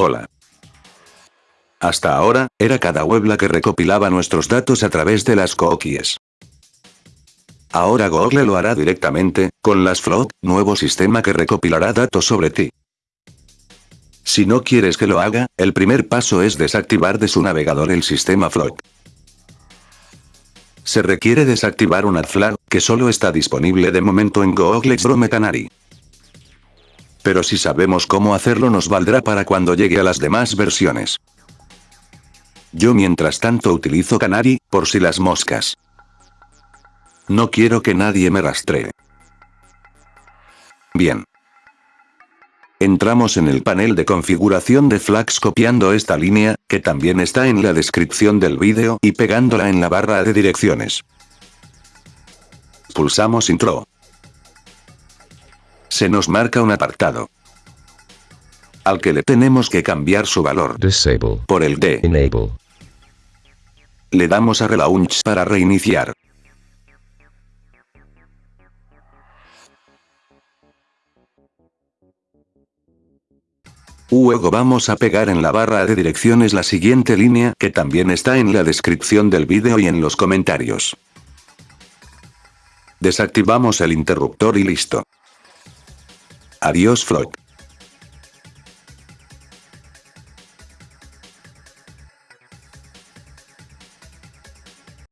Hola. Hasta ahora, era cada web la que recopilaba nuestros datos a través de las cookies. Ahora Google lo hará directamente, con las Float, nuevo sistema que recopilará datos sobre ti. Si no quieres que lo haga, el primer paso es desactivar de su navegador el sistema Float. Se requiere desactivar un AdFlag, que solo está disponible de momento en Google Chrome Canary. Pero si sabemos cómo hacerlo nos valdrá para cuando llegue a las demás versiones. Yo mientras tanto utilizo Canary, por si las moscas. No quiero que nadie me rastree. Bien. Entramos en el panel de configuración de Flags copiando esta línea, que también está en la descripción del vídeo, y pegándola en la barra de direcciones. Pulsamos Intro. Se nos marca un apartado. Al que le tenemos que cambiar su valor. Disable. Por el de. Enable. Le damos a Relaunch para reiniciar. Luego vamos a pegar en la barra de direcciones la siguiente línea que también está en la descripción del vídeo y en los comentarios. Desactivamos el interruptor y listo. Adiós Flock.